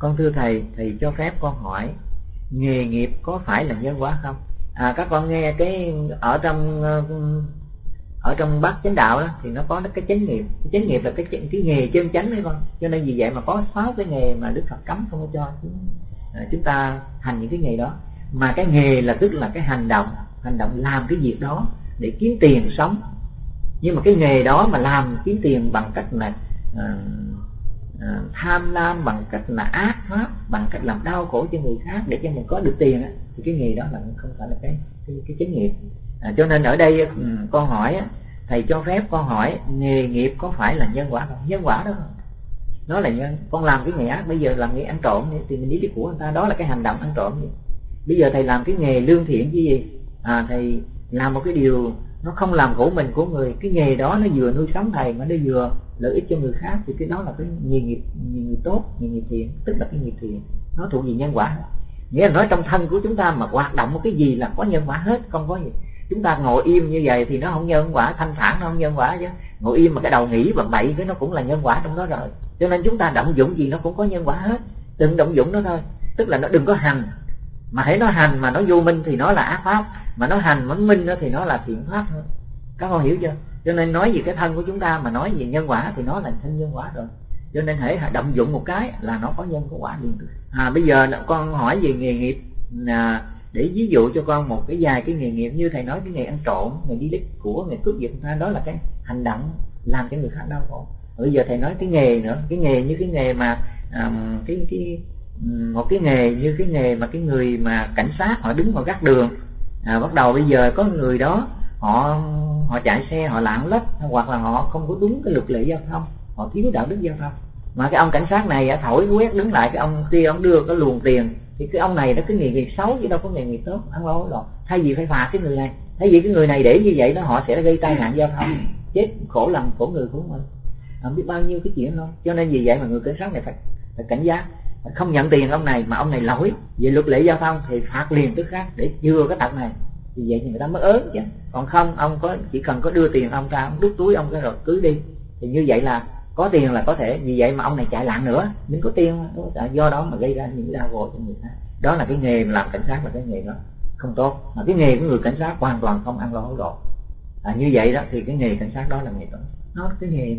con thưa thầy thì cho phép con hỏi nghề nghiệp có phải là nhân quả không? À các con nghe cái ở trong ờ, ở trong bát chánh đạo đó, thì nó có cái chánh nghiệp cái chánh nghiệp là cái cái nghề chân chánh đấy con. Cho nên vì vậy mà có sáu cái nghề mà đức phật cấm không có cho ờ, chúng ta hành những cái nghề đó. Mà cái nghề là tức là cái hành động hành động làm cái việc đó để kiếm tiền sống. Nhưng mà cái nghề đó mà làm kiếm tiền bằng cách mà ờ, à, tham lam bằng cách là ác pháp bằng cách làm đau khổ cho người khác để cho mình có được tiền thì cái nghề đó là không phải là cái cái, cái chánh nghiệp. À, cho nên ở đây ừ, con hỏi thầy cho phép con hỏi nghề nghiệp có phải là nhân quả không? Nhân quả đó không? Nó là nhân con làm cái nghề ác bây giờ làm nghề ăn trộm thì mình đi cái của người ta đó là cái hành động ăn trộm bây giờ thầy làm cái nghề lương thiện cái gì? À, thầy làm một cái điều nó không làm khổ mình của người. Cái nghề đó nó vừa nuôi sống thầy mà nó vừa lợi ích cho người khác thì cái đó là cái nghề nghiệp nghề nghiệp tốt, nghề nghiệp thiện, tức là cái nghiệp thiện. Nó thuộc về nhân quả. Nghĩa là nói trong thân của chúng ta mà hoạt động một cái gì là có nhân quả hết, không có gì. Chúng ta ngồi im như vậy thì nó không nhân quả, thanh thản nó không nhân quả chứ. Ngồi im mà cái đầu nghĩ và bậy cái nó cũng là nhân quả trong đó rồi. Cho nên chúng ta động dụng gì nó cũng có nhân quả hết. Đừng động dụng nó thôi. Tức là nó đừng có hành. Mà hãy nó hành mà nó vô minh thì nó là ác pháp mà nó hành mà minh đó thì nó là thiện pháp thôi. Các con hiểu chưa? Cho nên nói về cái thân của chúng ta mà nói về nhân quả thì nó là thân nhân quả rồi. Cho nên hãy động dụng một cái là nó có nhân có quả liền à bây giờ con hỏi về nghề nghiệp à, để ví dụ cho con một cái vài cái nghề nghiệp như thầy nói cái nghề ăn trộm nghề đi đích của nghề cướp giật ta đó là cái hành động làm cho người khác đau khổ. Bây giờ thầy nói cái nghề nữa cái nghề như cái nghề mà um, cái cái ừ, một cái nghề như cái nghề mà cái người mà cảnh sát họ đứng vào gác đường à, bắt đầu bây giờ có người đó họ họ chạy xe họ lạng lách hoặc là họ không có đúng cái luật lệ giao thông họ thiếu đạo đức giao thông. Mà cái ông cảnh sát này thổi quét đứng lại cái ông kia ông đưa cái luồng tiền thì cái ông này nó cái nghề nghiệp xấu chứ đâu có nghề nghiệp tốt ăn lỗi rồi thay vì phải phạt cái người này thay vì cái người này để như vậy đó họ sẽ gây tai nạn giao thông. Chết khổ lòng khổ người của mình. Không biết bao nhiêu cái chuyện thôi cho nên vì vậy mà người cảnh sát này phải, phải cảnh giác không nhận tiền ông này mà ông này lỗi. Về luật lệ giao thông thì phạt liền tức khác để chừa cái tật này. Thì vậy thì người ta mới ớn chứ. Còn không ông có chỉ cần có đưa tiền ông ra ông đút túi ông cái rồi cứ đi. Thì như vậy là có tiền là có thể. Vì vậy mà ông này chạy lạng nữa. Mình có tiền do đó mà gây ra những đau khổ cho người ta đó là cái nghề làm cảnh sát là cái nghề đó không tốt. Mà cái nghề của người cảnh sát hoàn toàn không ăn lo hối lộ. À, như vậy đó thì cái nghề cảnh sát đó là nghề tốt. Nó cái nghề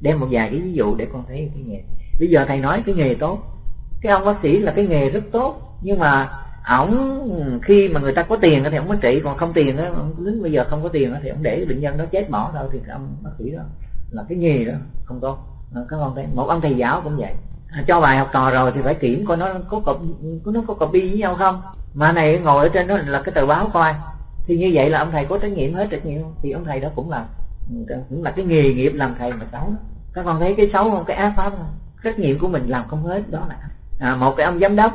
đem một vài cái ví dụ để con thấy cái nghề. Bây giờ thầy nói cái nghề tốt cái ông bác sĩ là cái nghề rất tốt, nhưng mà ổng, khi mà người ta có tiền thì ổng mới trị, còn không tiền á đến bây giờ không có tiền thì ổng để bệnh nhân đó chết bỏ đâu thì ông bác sĩ đó là cái nghề đó không tốt. Các con thấy một ông thầy giáo cũng vậy. À, cho bài học trò rồi thì phải kiểm coi nó có có nó có copy với nhau không. Mà này ngồi ở trên đó là cái tờ báo coi. Thì như vậy là ông thầy có trách nhiệm hết trách nhiệm thì ông thầy đó cũng là cũng là cái nghề nghiệp làm thầy mà xấu các con thấy cái xấu không? Cái ác pháp không? Trách nhiệm của mình làm không hết, đó là à, một cái ông giám đốc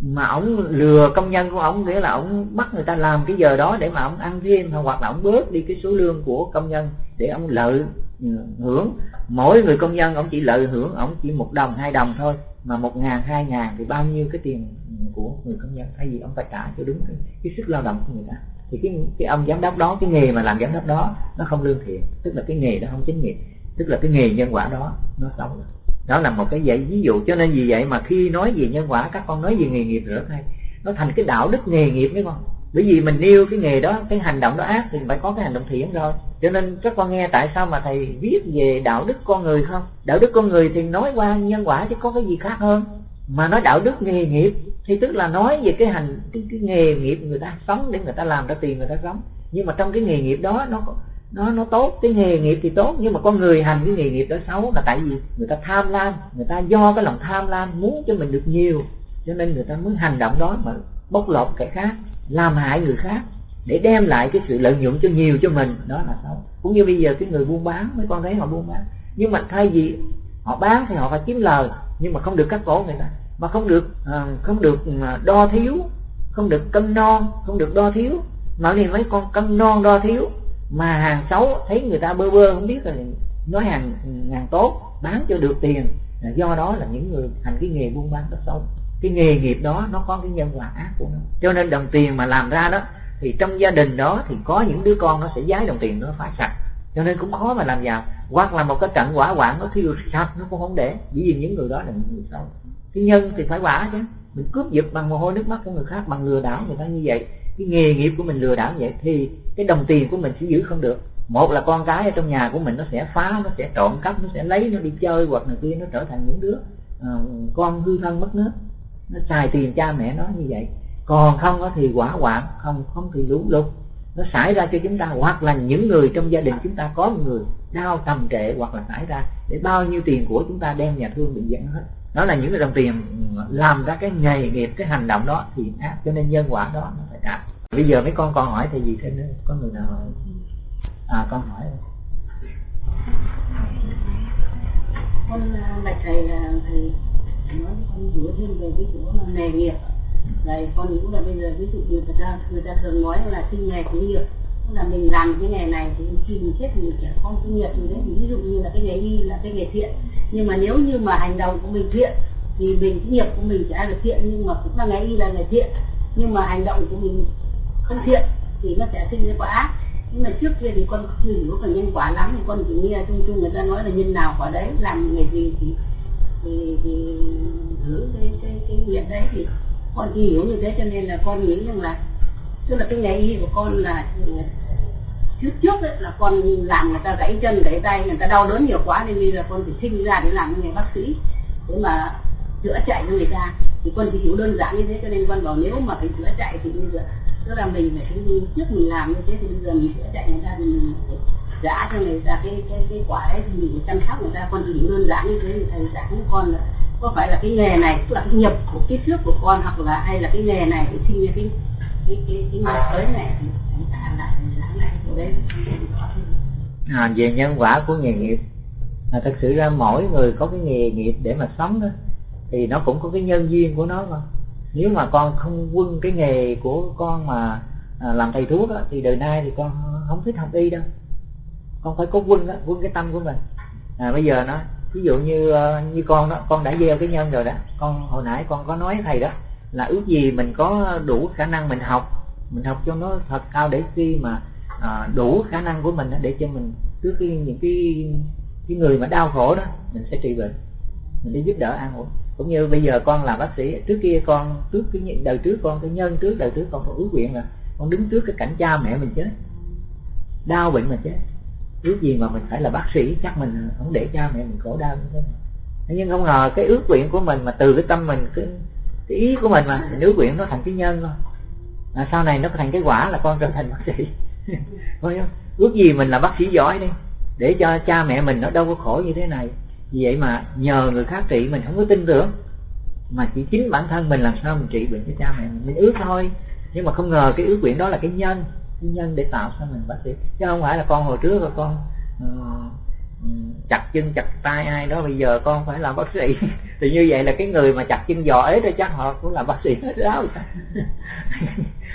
mà ổng lừa công nhân của ổng nghĩa là ổng bắt người ta làm cái giờ đó để mà ổng ăn thêm hoặc là ổng bớt đi cái số lương của công nhân để ổng lợi hưởng. Mỗi người công nhân ổng chỉ lợi hưởng ổng chỉ một đồng hai đồng thôi mà một ngàn hai ngàn thì bao nhiêu cái tiền của người công nhân? Thay vì ông phải trả cho đúng cái, cái sức lao động của người ta. Thì cái cái ông giám đốc đó cái nghề mà làm giám đốc đó nó không lương thiện. Tức là cái nghề đó không chính nghiệp tức là cái nghề nhân quả đó nó xấu. rồi đó là một cái dạy ví dụ cho nên vì vậy mà khi nói về nhân quả các con nói về nghề nghiệp nữa thầy nó thành cái đạo đức nghề nghiệp đấy con. Bởi vì mình yêu cái nghề đó cái hành động đó ác thì phải có cái hành động thiện rồi. Cho nên các con nghe tại sao mà thầy viết về đạo đức con người không? Đạo đức con người thì nói qua nhân quả chứ có cái gì khác hơn. Mà nói đạo đức nghề nghiệp thì tức là nói về cái hành cái, cái nghề nghiệp người ta sống để người ta làm ra tiền người ta sống. Nhưng mà trong cái nghề nghiệp đó nó nó nó tốt, cái nghề nghiệp thì tốt, nhưng mà con người hành cái nghề nghiệp đó xấu là tại vì người ta tham lam, người ta do cái lòng tham lam muốn cho mình được nhiều, cho nên người ta mới hành động đó mà bóc lột kẻ khác, làm hại người khác, để đem lại cái sự lợi nhuận cho nhiều cho mình. Đó là xấu. Cũng như bây giờ cái người buôn bán, mấy con thấy họ buôn bán. Nhưng mà thay vì họ bán thì họ phải kiếm lời, nhưng mà không được cắt cổ người ta. Mà không được ờ, không được ờ, đo thiếu, không được cân non không được đo thiếu. Mà thì mấy con cân non đo thiếu mà hàng xấu, thấy người ta bơ bơ, không biết là nói hàng hàng tốt, bán cho được tiền. Do đó là những người thành cái nghề buôn bán rất xấu. Cái nghề nghiệp đó, nó có cái nhân quả ác của nó. Cho nên đồng tiền mà làm ra đó, thì trong gia đình đó thì có những đứa con nó sẽ giái đồng tiền nó phải sạch. Cho nên cũng khó mà làm giàu. Hoặc là một cái trận quả hoạn nó thiêu sạch, nó cũng không để. Bởi vì những người đó là những người xấu. Cái nhân thì phải quả chứ. Mình cướp giật bằng mồ hôi nước mắt của người khác, bằng lừa đảo người ta như vậy cái nghề nghiệp của mình lừa đảo vậy thì cái đồng tiền của mình sẽ giữ không được. Một là con cái ở trong nhà của mình nó sẽ phá nó sẽ trộm cắp nó sẽ lấy nó đi chơi hoặc là kia nó trở thành những đứa uh, con hư thân mất nước. Nó xài tiền cha mẹ nó như vậy. Còn không có thì quả quạng không không thì lũ lụt nó xảy ra cho chúng ta, hoặc là những người trong gia đình chúng ta có một người đau tầm trệ hoặc là xảy ra để bao nhiêu tiền của chúng ta đem nhà thương bị dẫn hết. Đó là những cái đồng tiền làm ra cái nghề nghiệp, cái hành động đó thì ác, cho nên nhân quả đó nó phải trả bây giờ mấy con còn hỏi thì gì thêm nữa? Có người nào hỏi? À con hỏi. Con à, bạch thầy là thầy nói con hiểu thêm về cái chỗ nghề nghiệp đấy, con nghĩ là bây giờ, ví dụ như người ta người ta thường nói là sinh nghề của nghiệp. Tức là mình làm cái nghề này thì khi mình chết thì mình trẻ con sinh nghiệp gì đấy. Thì ví dụ như là cái nghề y là cái nghề thiện. Nhưng mà nếu như mà hành động của mình thiện, thì mình, cái nghiệp của mình sẽ được thiện, nhưng mà cũng là nghề y là nghề thiện. Nhưng mà hành động của mình không thiện, thì nó sẽ sinh ra quả ác. Nhưng mà trước kia thì con chưa hiểu về nhân quả lắm, thì con chỉ nghe chung chung người ta nói là nhân nào quả đấy, làm nghề gì thì thì thì thử cái cái cái nghiệp đấy thì con chỉ hiểu như thế cho nên là con nghĩ rằng là tức là cái nghề y của con là ừ, trước trước ấy, là con làm người ta gãy chân gãy tay người ta đau đớn nhiều quá nên bây giờ con phải sinh ra để làm nghề bác sĩ để mà chữa chạy cho người ta. Thì con chỉ hiểu đơn giản như thế cho nên con bảo nếu mà phải chữa chạy thì bây giờ tức là mình phải trước mình làm như thế thì bây giờ mình chữa chạy người ta thì mình phải trả cho người ta cái cái cái quả ấy thì mình phải chăm sóc người ta. Con chỉ hiểu đơn giản như thế thì thầy giảng con là có phải là cái nghề này tức là cái nghiệp của kiếp trước của con hoặc là hay là cái nghề này để sinh ra cái cái cái cái nghiệp tới này thì chúng ta lại giảng lại của đây à, về nhân quả của nghề nghiệp. Là thật sự ra mỗi người có cái nghề nghiệp để mà sống đó thì nó cũng có cái nhân duyên của nó mà. Nếu mà con không quân cái nghề của con mà à, làm thầy thuốc đó, thì đời nay thì con không thích học y đâu. Con phải có quân đó quân cái tâm của mình. À, bây giờ nó ví dụ như ờ, như con đó con đã gieo cái nhân rồi đó con hồi nãy con có nói thầy đó là ước gì mình có đủ khả năng mình học mình học cho nó thật cao để khi mà à, đủ khả năng của mình để cho mình trước khi những cái cái người mà đau khổ đó mình sẽ trị bệnh mình đi giúp đỡ an ủi. Cũng như bây giờ con làm bác sĩ trước kia con trước cái đời trước con cái nhân trước đời trước con có ước nguyện là con đứng trước cái cảnh cha mẹ mình chết đau bệnh mà chết ước gì mà mình phải là bác sĩ chắc mình không để cha mẹ mình khổ đau như thế này. Nhưng không ngờ cái ước nguyện của mình mà từ cái tâm mình cái, cái ý của mình mà mình ước nguyện nó thành cái nhân thôi. À, sau này nó thành cái quả là con trở thành bác sĩ. Không? ước gì mình là bác sĩ giỏi đi để cho cha mẹ mình nó đâu có khổ như thế này. Vì vậy mà nhờ người khác trị mình không có tin tưởng mà chỉ chính bản thân mình làm sao mình trị bệnh cho cha mẹ mình. Mình ước thôi nhưng mà không ngờ cái ước nguyện đó là cái nhân cái nhân để tạo cho mình bác sĩ. Chứ không phải là con hồi trước là con uh, chặt chân chặt tay ai đó bây giờ con phải làm bác sĩ. Thì như vậy là cái người mà chặt chân giò ấy rồi chắc họ cũng làm bác sĩ hết đó.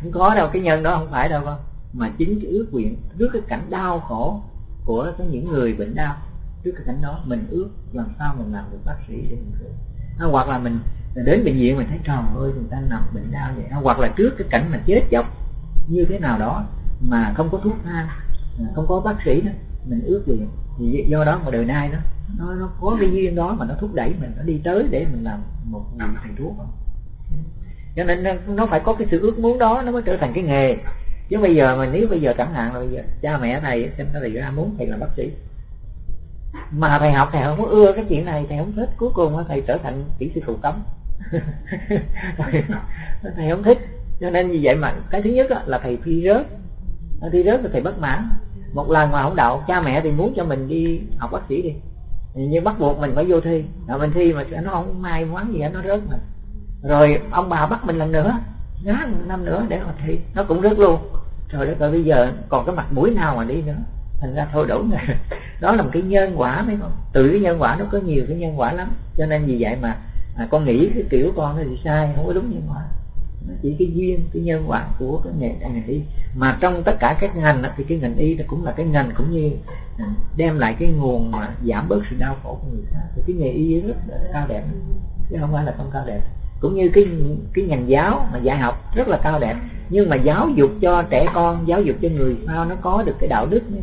Không có đâu cái nhân đó không phải đâu con. Mà chính cái ước nguyện trước cái cảnh đau khổ của cái những người bệnh đau trước cái cảnh đó mình ước làm sao mình làm được bác sĩ để mình được à, hoặc là mình đến bệnh viện mình thấy trời ơi người ta nằm bệnh đau vậy. À, hoặc là trước cái cảnh mà chết chóc như thế nào đó mà không có thuốc thang không có bác sĩ đó, mình ước nguyện thì do đó mà đời nay đó, nó nó có cái duyên đó mà nó thúc đẩy mình, nó đi tới để mình làm một người thầy thuốc. Cho nên nó phải có cái sự ước muốn đó nó mới trở thành cái nghề. Chứ bây giờ mà nếu bây giờ chẳng hạn là bây giờ cha mẹ thầy xem thầy ra muốn thầy làm bác sĩ. Mà thầy học thầy không có ưa cái chuyện này, thầy không thích. Cuối cùng thầy trở thành kỹ sư thủ cấm. Thầy không thích cho nên vì vậy mà cái thứ nhất là thầy thi rớt. Thi rớt là thầy bất mãn. Một lần mà không đậu cha mẹ thì muốn cho mình đi học bác sĩ đi. Nhưng bắt buộc mình phải vô thi. Rồi mình thi mà nó không may mắn gì nó rớt mà. Rồi ông bà bắt mình lần nữa. Ngá một năm nữa để mà thi. Nó cũng rớt luôn. Rồi đất ơi bây giờ còn cái mặt mũi nào mà đi nữa. Thành ra thôi đủ rồi đó là một cái nhân quả mấy con. Từ cái nhân quả nó có nhiều cái nhân quả lắm. Cho nên vì vậy mà à, con nghĩ cái kiểu con nó thì sai không có đúng nhân quả nó chỉ cái duyên, cái nhân quả của cái nghề ngành y. Mà trong tất cả các ngành thì cái ngành y nó cũng là cái ngành cũng như à, đem lại cái nguồn mà giảm bớt sự đau khổ của người khác. Thì cái nghề y rất là cao đẹp, chứ không phải là không cao đẹp. Cũng như cái cái ngành giáo mà dạy học rất là cao đẹp. Nhưng mà giáo dục cho trẻ con, giáo dục cho người sao nó có được cái đạo đức mới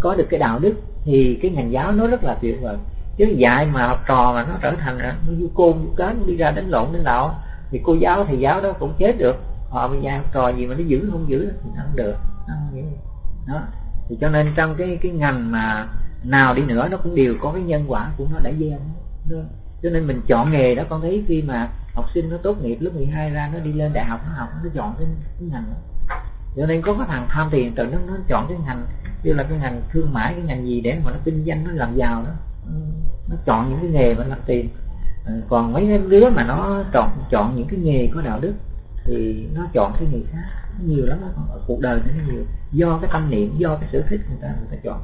có được cái đạo đức thì cái ngành giáo nó rất là tuyệt vời. Chứ dạy mà học trò mà nó trở thành nó du côn du cến đi ra đánh lộn, đánh đạo thì cô giáo thì giáo đó cũng chết được. Họ bây giờ học trò gì mà nó giữ không giữ thì nó không được. Đó. Thì cho nên trong cái cái ngành mà nào đi nữa nó cũng đều có cái nhân quả của nó đã gieo. Cho nên mình chọn nghề đó con thấy khi mà học sinh nó tốt nghiệp lớp 12 ra nó đi lên đại học nó học nó chọn cái, cái ngành đó. Cho nên có cái thằng tham tiền tự nó nó chọn cái ngành như là cái ngành thương mại cái ngành gì để mà nó kinh doanh nó làm giàu đó. Nó chọn những cái nghề mà làm tiền. Ừ, còn mấy đứa mà nó chọn chọn những cái nghề có đạo đức thì nó chọn cái nghề khác. Nhiều lắm ở cuộc đời nó nhiều. Do cái tâm niệm do cái sở thích người ta người ta chọn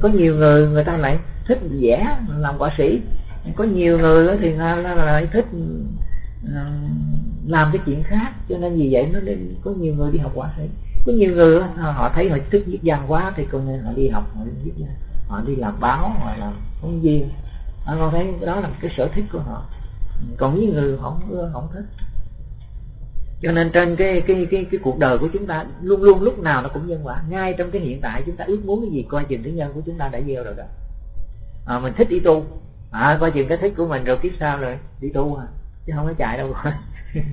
có nhiều người người ta lại thích vẽ làm họa sĩ. Có nhiều người thì là, là, lại thích ờ, làm cái chuyện khác. Cho nên vì vậy nó nên có nhiều người đi học họa sĩ. Có nhiều người họ thấy họ thích viết văn quá thì con nên họ đi học họ đi viết văn họ đi làm báo họ làm phóng viên à, con thấy đó là cái sở thích của họ. Còn những người không không thích. Cho nên trên cái cái cái cái cuộc đời của chúng ta luôn luôn lúc nào nó cũng nhân quả. Ngay trong cái hiện tại chúng ta ước muốn cái gì coi chừng thứ nhân của chúng ta đã gieo rồi đó. À, mình thích đi tu. À, coi chừng cái thích của mình rồi kiếp sau rồi đi tu à. Chứ không có chạy đâu. Rồi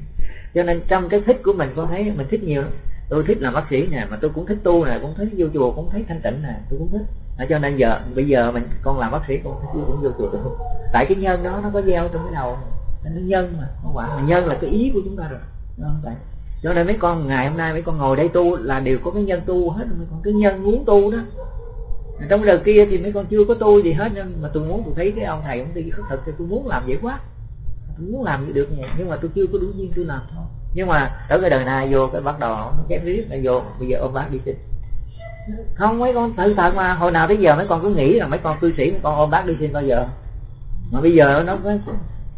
cho nên trong cái thích của mình con thấy mình thích nhiều lắm. Tôi thích làm bác sĩ nè mà tôi cũng thích tu nè cũng thích vô chùa cũng thấy thanh tịnh nè tôi cũng thích đó, cho nên giờ bây giờ mình con làm bác sĩ con cũng vô chùa được tại cái nhân đó nó có gieo trong cái đầu nó nhân mà không quả. Mà nhân là cái ý của chúng ta rồi. Không vậy cho nên mấy con ngày hôm nay mấy con ngồi đây tu là đều có cái nhân tu hết mấy con cái nhân muốn tu đó. Trong đời kia thì mấy con chưa có tu gì hết nhưng mà tôi muốn tôi thấy cái ông thầy ông đi khất thực thì tôi muốn làm vậy quá. Tôi muốn làm được vậy nhưng mà tôi chưa có đủ duyên tôi làm thôi. Nhưng mà ở cái đời này vô cái bắt đầu nó chém riết là vô. Bây giờ ông bác đi chích không, mấy con tự thật mà. Hồi nào tới giờ mấy con cứ nghĩ là mấy con cư sĩ, mấy con ôm bác đi xin bao giờ. Mà bây giờ nó có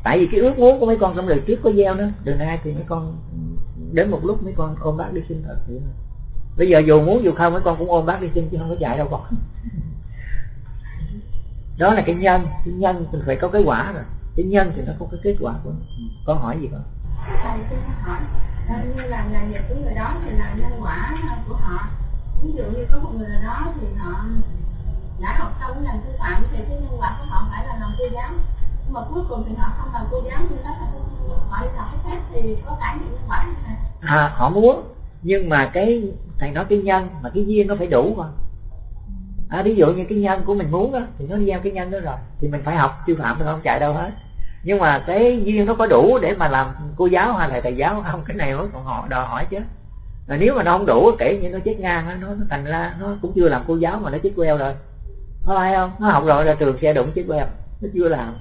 tại vì cái ước muốn của mấy con trong đời trước có gieo nữa đời nay thì mấy con đến một lúc mấy con ôm bác đi xin thật vậy bây giờ dù muốn dù không, mấy con cũng ôm bác đi xin chứ không có chạy đâu con. Đó là cái nhân. Cái nhân mình phải có cái quả rồi. Cái nhân thì nó có cái kết quả của nó. con hỏi gì con? Thầy xin hỏi, như là nghề người đó thì là nhân quả của họ ví dụ như có một người nào đó thì họ đã học xong cái ngành sư phạm thì cái nhân vật của họ phải là làm cô giáo. Nhưng mà cuối cùng thì họ không làm cô giáo nhưng đó là họ đi học cái khác thì có cả những nhân à họ muốn nhưng mà cái thầy nói cái nhân mà cái duyên nó phải đủ mà. À, ví dụ như cái nhân của mình muốn á thì nó gieo cái nhân đó rồi thì mình phải học sư phạm thì không chạy đâu hết. Nhưng mà cái duyên nó có đủ để mà làm cô giáo hay là thầy giáo không cái này nó còn họ đòi hỏi chứ rồi nếu mà nó không đủ kể như nó chết ngang nó, nó thành ra nó cũng chưa làm cô giáo mà nó chết queo rồi. Có phải không? Nó học rồi ra trường xe đụng chết queo. Nó chưa làm.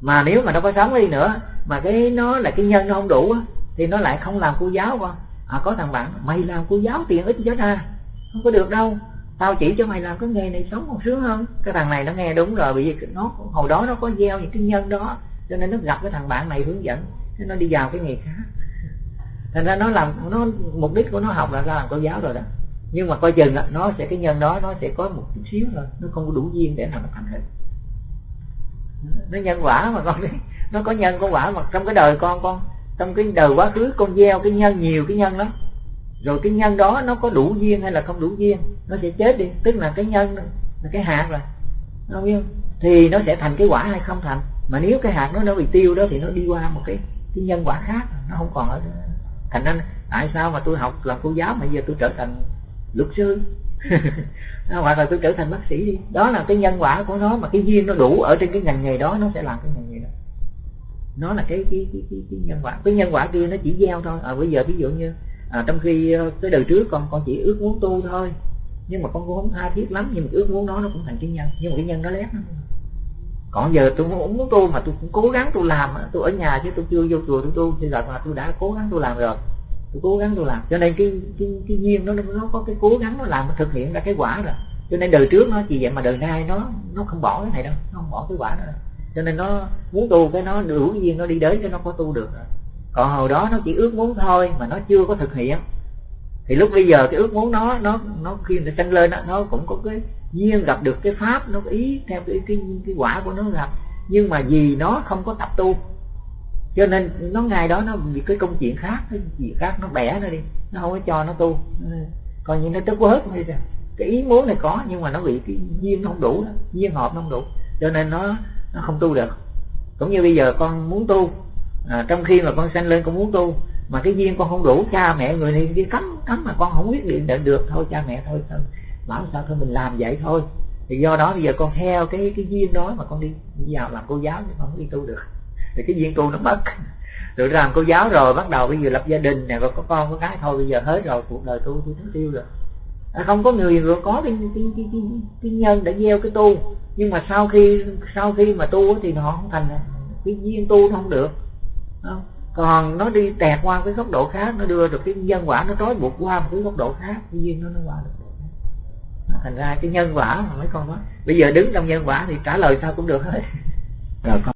Mà nếu mà nó có sống đi nữa mà cái nó là cái nhân nó không đủ thì nó lại không làm cô giáo con. À, có thằng bạn mày làm cô giáo tiền ít chết ra không có được đâu. Tao chỉ cho mày làm cái nghề này sống còn sướng hơn cái thằng này nó nghe đúng rồi bởi vì nó hồi đó nó có gieo những cái nhân đó cho nên nó gặp cái thằng bạn này hướng dẫn nó đi vào cái nghề khác thành ra nó làm nó mục đích của nó học là ra làm cô giáo rồi đó. Nhưng mà coi chừng đó, nó sẽ cái nhân đó nó sẽ có một chút xíu thôi nó không có đủ duyên để mà nó thành hình. Nó nhân quả mà con nó có nhân có quả mà trong cái đời con con trong cái đời quá khứ con gieo cái nhân nhiều cái nhân lắm. Rồi cái nhân đó nó có đủ duyên hay là không đủ duyên nó sẽ chết đi. Tức là cái nhân là cái hạt rồi. Không biết thì nó sẽ thành cái quả hay không thành. Mà nếu cái hạt nó nó bị tiêu đó thì nó đi qua một cái cái nhân quả khác nó không còn ở thành ra tại sao mà tôi học làm cô giáo mà giờ tôi trở thành luật sư? Hoặc là tôi trở thành bác sĩ đi? Đó là cái nhân quả của nó mà cái duyên nó đủ ở trên cái ngành nghề đó nó sẽ làm cái ngành nghề đó. Nó là cái cái cái, cái, cái nhân quả. Cái nhân quả kia nó chỉ gieo thôi. À, bây giờ ví dụ như à, trong khi ờ, cái đời trước con con chỉ ước muốn tu thôi nhưng mà con cũng không tha thiết lắm nhưng mà ước muốn đó nó cũng thành cái nhân. Nhưng mà cái nhân nó lép lắm còn giờ tôi muốn, tu mà tôi cũng cố gắng tôi làm tôi ở nhà chứ tôi chưa vô chùa tôi. Tu thì là tôi đã cố gắng tôi làm rồi. Tôi cố gắng tôi làm. Cho nên cái cái cái duyên nó nó có cái cố gắng nó làm nó thực hiện ra cái quả rồi. Cho nên đời trước nó chỉ vậy mà đời nay nó nó không bỏ cái này đâu. Nó không bỏ cái quả nữa cho nên nó muốn tu cái nó đủ duyên nó đi đến cho nó có tu được rồi. Còn hồi đó nó chỉ ước muốn thôi mà nó chưa có thực hiện. Thì lúc bây giờ cái ước muốn nó nó nó khi nó sanh lên đó, nó cũng có cái duyên gặp được cái pháp nó ý theo cái cái cái quả của nó gặp. Nhưng mà vì nó không có tập tu cho nên nó ngày đó nó bị cái công chuyện khác cái gì khác nó bẻ nó đi nó không có cho nó tu. Còn như nó tức quá hết đi rồi cái ý muốn này có nhưng mà nó bị cái duyên không đủ đó duyên hợp nó không đủ. Cho nên nó nó không tu được. Cũng như bây giờ con muốn tu à, trong khi mà con sanh lên con muốn tu mà cái duyên con không đủ cha mẹ người này đi cấm cấm mà con không quyết định được thôi cha mẹ thôi thôi bảo sao thôi mình làm vậy thôi. Thì do đó bây giờ con theo cái cái duyên đó mà con đi vào làm cô giáo chứ con không đi tu được. Thì cái duyên tu nó mất. Rồi làm cô giáo rồi bắt đầu bây giờ lập gia đình nè rồi có con có cái thôi bây giờ hết rồi cuộc đời tu tôi thấy tiêu rồi. À, không có người rồi có cái, cái, cái, cái, cái nhân để gieo cái tu. Nhưng mà sau khi sau khi mà tu thì họ không thành à, cái duyên tu không được. Không? còn nó đi tẹt qua cái góc độ khác nó đưa được cái nhân quả nó trói buộc qua một cái góc độ khác cái duyên nó nó qua được thành ra cái nhân quả mà mấy con nói, bây giờ đứng trong nhân quả thì trả lời sao cũng được hết. Rồi con